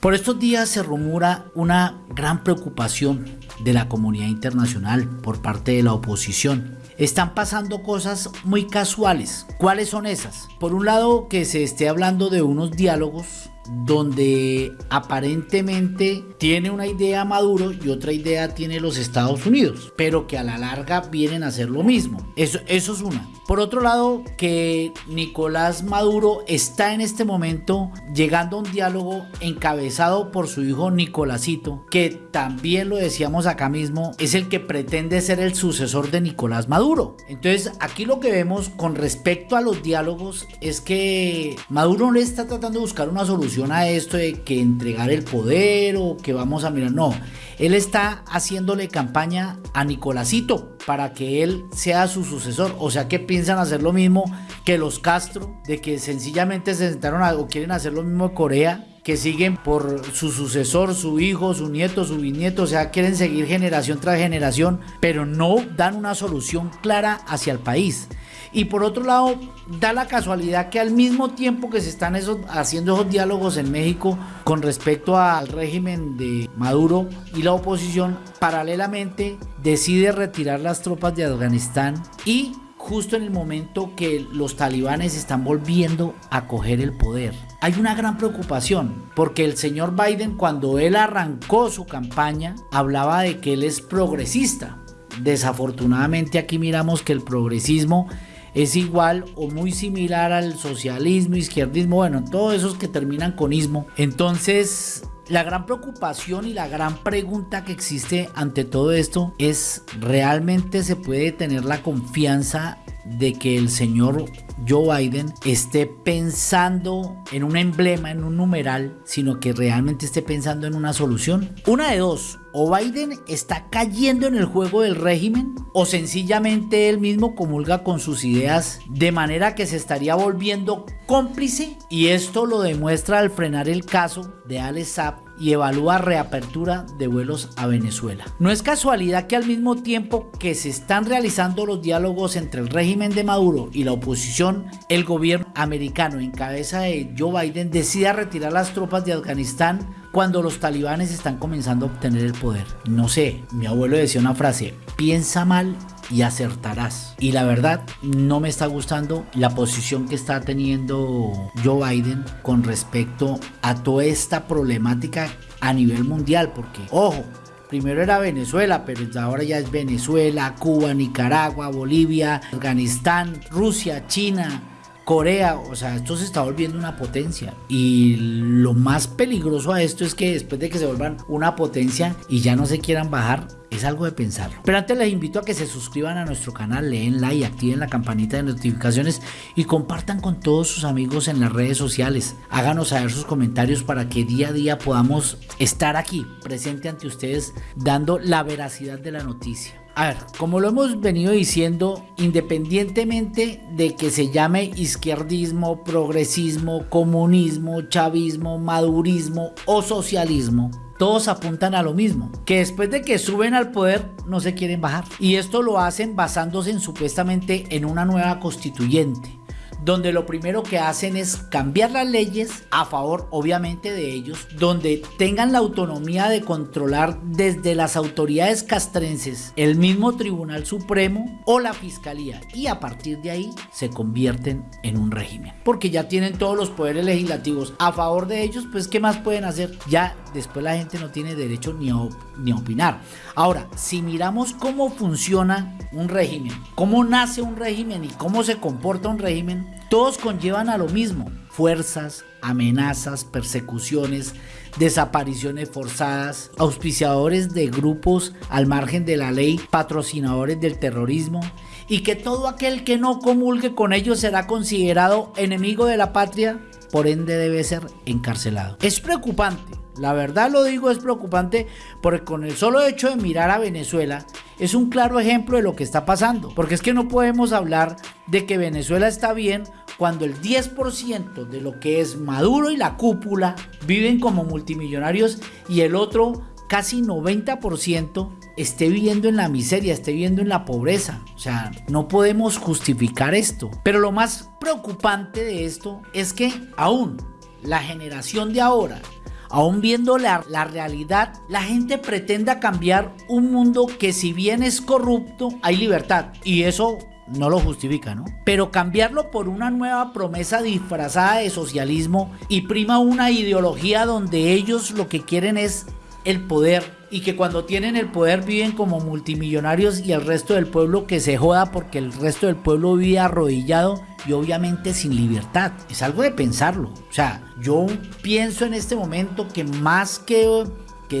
Por estos días se rumora una gran preocupación de la comunidad internacional por parte de la oposición. Están pasando cosas muy casuales. ¿Cuáles son esas? Por un lado, que se esté hablando de unos diálogos donde aparentemente tiene una idea Maduro y otra idea tiene los Estados Unidos, pero que a la larga vienen a hacer lo mismo. Eso, es una. Por otro lado, que Nicolás Maduro está en este momento llegando a un diálogo encabezado por su hijo Nicolásito, que también lo decíamos acá mismo, es el que pretende ser el sucesor de Nicolás Maduro. Entonces, aquí lo que vemos con respecto a los diálogos es que Maduro no está tratando de buscar una solución a esto de que entregar el poder o que vamos a mirar. No, él está haciéndole campaña a Nicolásito para que él sea su sucesor. O sea que piensan hacer lo mismo que los Castro, de que sencillamente se sentaron a, o quieren hacer lo mismo Corea que siguen por su sucesor, su hijo, su nieto, su bisnieto, o sea, quieren seguir generación tras generación, pero no dan una solución clara hacia el país. Y por otro lado, da la casualidad que al mismo tiempo que se están haciendo esos diálogos en México con respecto al régimen de Maduro y la oposición, paralelamente decide retirar las tropas de Afganistán y justo en el momento que los talibanes están volviendo a coger el poder. Hay una gran preocupación porque el señor Biden cuando él arrancó su campaña hablaba de que él es progresista. Desafortunadamente aquí miramos que el progresismo es igual o muy similar al socialismo, izquierdismo, bueno, todos esos que terminan con ismo. Entonces, la gran preocupación y la gran pregunta que existe ante todo esto es, ¿realmente se puede tener la confianza de que el señor Joe Biden esté pensando en un emblema, en un numeral, sino que realmente esté pensando en una solución? Una de dos, o Biden está cayendo en el juego del régimen o sencillamente él mismo comulga con sus ideas de manera que se estaría volviendo cómplice y esto lo demuestra al frenar el caso de Alex Saab y evalúa reapertura de vuelos a Venezuela. No es casualidad que al mismo tiempo que se están realizando los diálogos entre el régimen de Maduro y la oposición, el gobierno americano en cabeza de Joe Biden decida retirar las tropas de Afganistán cuando los talibanes están comenzando a obtener el poder. No sé, mi abuelo decía una frase, piensa mal y acertarás. Y la verdad, no me está gustando la posición que está teniendo Joe Biden con respecto a toda esta problemática a nivel mundial, porque, ojo, primero era Venezuela, pero ahora ya es Venezuela, Cuba, Nicaragua, Bolivia, Afganistán, Rusia, China, Corea, o sea, esto se está volviendo una potencia. Y lo más peligroso a esto es que después de que se vuelvan una potencia y ya no se quieran bajar, es algo de pensar. Pero antes les invito a que se suscriban a nuestro canal, leen like, activen la campanita de notificaciones y compartan con todos sus amigos en las redes sociales. Háganos saber sus comentarios para que día a día podamos estar aquí, presente ante ustedes, dando la veracidad de la noticia. A ver, como lo hemos venido diciendo, independientemente de que se llame izquierdismo, progresismo, comunismo, chavismo, madurismo o socialismo, todos apuntan a lo mismo, que después de que suben al poder no se quieren bajar. Y esto lo hacen basándose en supuestamente en una nueva constituyente donde lo primero que hacen es cambiar las leyes a favor obviamente de ellos, donde tengan la autonomía de controlar desde las autoridades castrenses el mismo Tribunal Supremo o la Fiscalía y a partir de ahí se convierten en un régimen, porque ya tienen todos los poderes legislativos a favor de ellos, pues ¿qué más pueden hacer? Ya después la gente no tiene derecho ni a, ni opinar. Ahora, si miramos cómo funciona un régimen, cómo nace un régimen y cómo se comporta un régimen, todos conllevan a lo mismo, fuerzas, amenazas, persecuciones, desapariciones forzadas, auspiciadores de grupos al margen de la ley, patrocinadores del terrorismo, y que todo aquel que no comulgue con ellos será considerado enemigo de la patria, por ende debe ser encarcelado. Es preocupante la verdad lo digo, es preocupante porque con el solo hecho de mirar a Venezuela es un claro ejemplo de lo que está pasando. Porque es que no podemos hablar de que Venezuela está bien cuando el 10% de lo que es Maduro y la cúpula viven como multimillonarios y el otro casi 90% esté viviendo en la miseria, esté viviendo en la pobreza. O sea, no podemos justificar esto. Pero lo más preocupante de esto es que aún la generación de ahora aún viendo la, la, realidad, la gente pretenda cambiar un mundo que si bien es corrupto, hay libertad. Y eso no lo justifica, ¿no? Pero cambiarlo por una nueva promesa disfrazada de socialismo y prima una ideología donde ellos lo que quieren es el poder y que cuando tienen el poder viven como multimillonarios y el resto del pueblo que se joda porque el resto del pueblo vive arrodillado y obviamente sin libertad. Es algo de pensarlo. O sea, yo pienso en este momento que más que,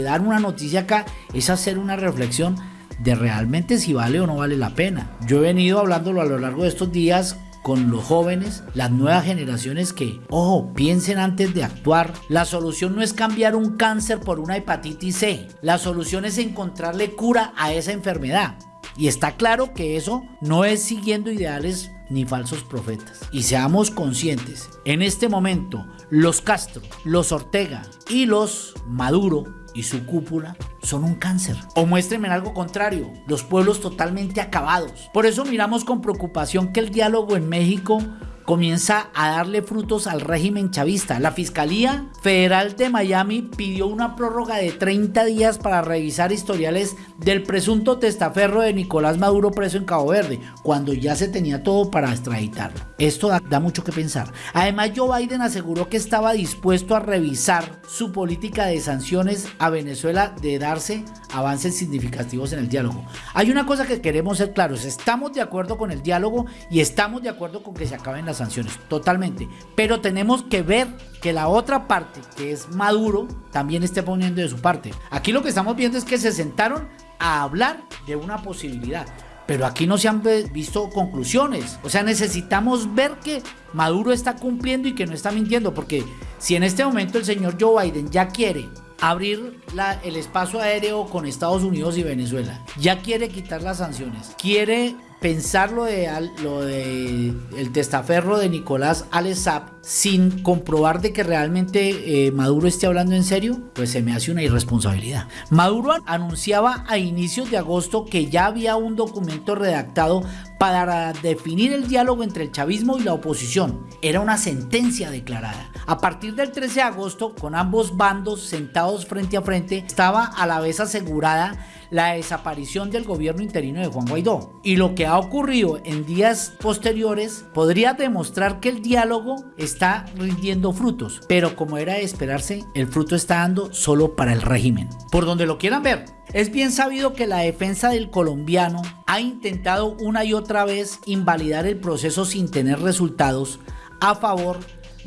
dar una noticia acá es hacer una reflexión de realmente si vale o no vale la pena. Yo he venido hablándolo a lo largo de estos días con los jóvenes, las nuevas generaciones que, ojo, piensen antes de actuar. La solución no es cambiar un cáncer por una hepatitis C. La solución es encontrarle cura a esa enfermedad. Y está claro que eso no es siguiendo ideales ni falsos profetas. Y seamos conscientes, en este momento los Castro, los Ortega y los Maduro y su cúpula son un cáncer. O muéstrenme algo contrario, los pueblos totalmente acabados. Por eso miramos con preocupación que el diálogo en México comienza a darle frutos al régimen chavista. La Fiscalía Federal de Miami pidió una prórroga de 30 días para revisar historiales del presunto testaferro de Nicolás Maduro preso en Cabo Verde, cuando ya se tenía todo para extraditarlo. Esto da, mucho que pensar. Además, Joe Biden aseguró que estaba dispuesto a revisar su política de sanciones a Venezuela de darse avances significativos en el diálogo. Hay una cosa que queremos ser claros, estamos de acuerdo con el diálogo y estamos de acuerdo con que se acaben las sanciones, totalmente. Pero tenemos que ver que la otra parte, que es Maduro, también esté poniendo de su parte. Aquí lo que estamos viendo es que se sentaron a hablar de una posibilidad. Pero aquí no se han visto conclusiones. O sea, necesitamos ver que Maduro está cumpliendo y que no está mintiendo. Porque si en este momento el señor Joe Biden ya quiere abrir el espacio aéreo con Estados Unidos y Venezuela, ya quiere quitar las sanciones, quiere pensar lo de, lo de el testaferro de Nicolás Alesap sin comprobar de que realmente eh, Maduro esté hablando en serio, pues se me hace una irresponsabilidad. Maduro anunciaba a inicios de agosto que ya había un documento redactado para definir el diálogo entre el chavismo y la oposición. Era una sentencia declarada. A partir del 13 de agosto, con ambos bandos sentados frente a frente, estaba a la vez asegurada la desaparición del gobierno interino de Juan Guaidó. Y lo que ha ocurrido en días posteriores podría demostrar que el diálogo está rindiendo frutos, pero como era de esperarse, el fruto está dando solo para el régimen. Por donde lo quieran ver, es bien sabido que la defensa del colombiano ha intentado una y otra vez invalidar el proceso sin tener resultados a favor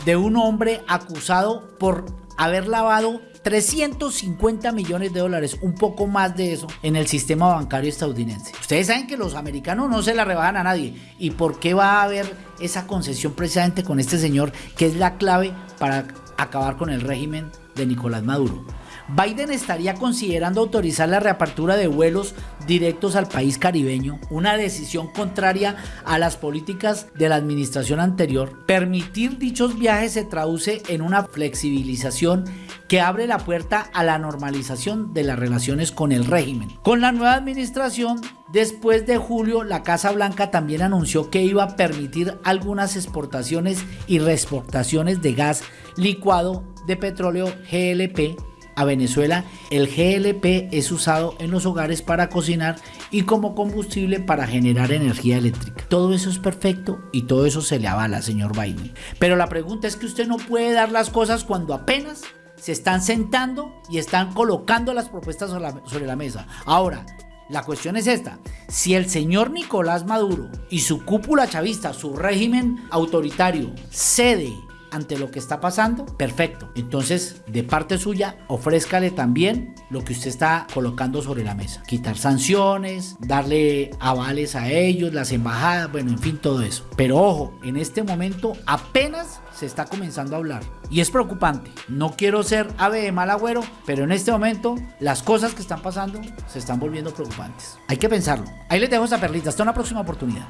de un hombre acusado por haber lavado 350 millones de dólares, un poco más de eso, en el sistema bancario estadounidense. Ustedes saben que los americanos no se la rebajan a nadie. ¿Y por qué va a haber esa concesión precisamente con este señor que es la clave para acabar con el régimen de Nicolás Maduro? Biden estaría considerando autorizar la reapertura de vuelos directos al país caribeño, una decisión contraria a las políticas de la administración anterior. Permitir dichos viajes se traduce en una flexibilización que abre la puerta a la normalización de las relaciones con el régimen. Con la nueva administración, después de julio, la Casa Blanca también anunció que iba a permitir algunas exportaciones y reexportaciones de gas licuado de petróleo GLP a Venezuela, el GLP es usado en los hogares para cocinar y como combustible para generar energía eléctrica. Todo eso es perfecto y todo eso se le avala, señor Biden. Pero la pregunta es que usted no puede dar las cosas cuando apenas se están sentando y están colocando las propuestas sobre la, sobre la mesa. Ahora, la cuestión es esta, si el señor Nicolás Maduro y su cúpula chavista, su régimen autoritario, cede ante lo que está pasando, perfecto. Entonces, de parte suya, ofrézcale también lo que usted está colocando sobre la mesa. Quitar sanciones, darle avales a ellos, las embajadas, bueno, en fin, todo eso. Pero ojo, en este momento apenas se está comenzando a hablar. Y es preocupante. No quiero ser ave de mal agüero, pero en este momento las cosas que están pasando se están volviendo preocupantes. Hay que pensarlo. Ahí les dejo esa perlita. Hasta una próxima oportunidad.